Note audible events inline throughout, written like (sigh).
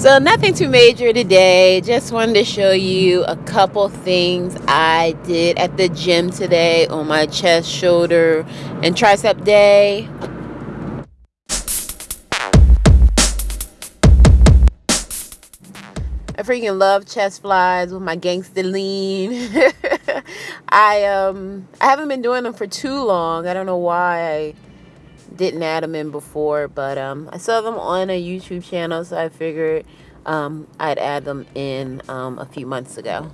So nothing too major today. Just wanted to show you a couple things I did at the gym today on my chest, shoulder, and tricep day. I freaking love chest flies with my gangster lean. (laughs) I um I haven't been doing them for too long. I don't know why I didn't add them in before, but um, I saw them on a YouTube channel, so I figured um, I'd add them in um, a few months ago.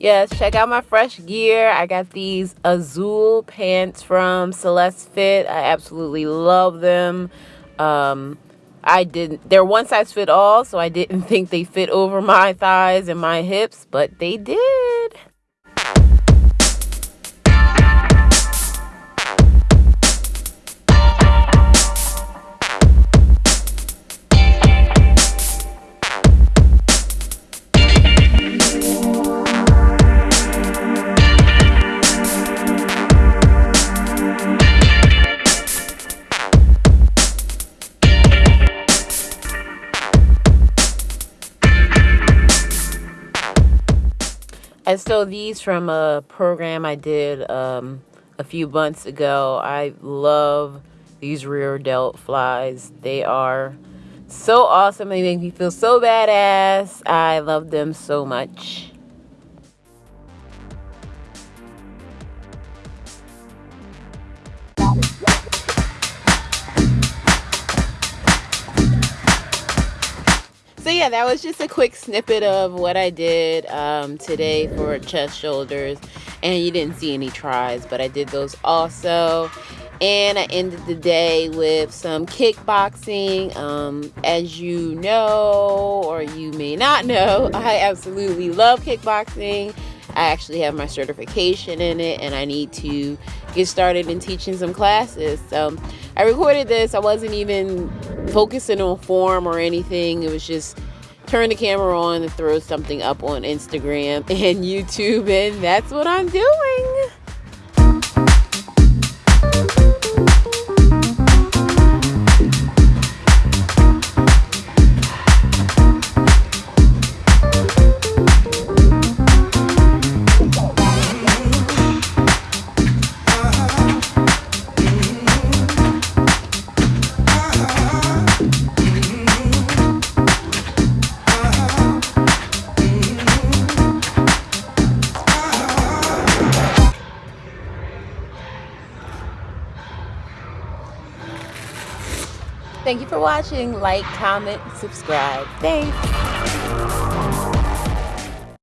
Yes, check out my fresh gear. I got these Azul pants from Celeste Fit. I absolutely love them. Um, I didn't, they're one size fit all, so I didn't (laughs) think they fit over my thighs and my hips, but they did. I stole these from a program I did um, a few months ago. I love these rear delt flies. They are so awesome. They make me feel so badass. I love them so much. So yeah that was just a quick snippet of what i did um, today for chest shoulders and you didn't see any tris but i did those also and i ended the day with some kickboxing um, as you know or you may not know (laughs) i absolutely love kickboxing I actually have my certification in it and I need to get started in teaching some classes. So I recorded this. I wasn't even focusing on form or anything. It was just turn the camera on and throw something up on Instagram (laughs) and YouTube and that's what I'm doing. Thank you for watching. Like, comment, subscribe. Thanks.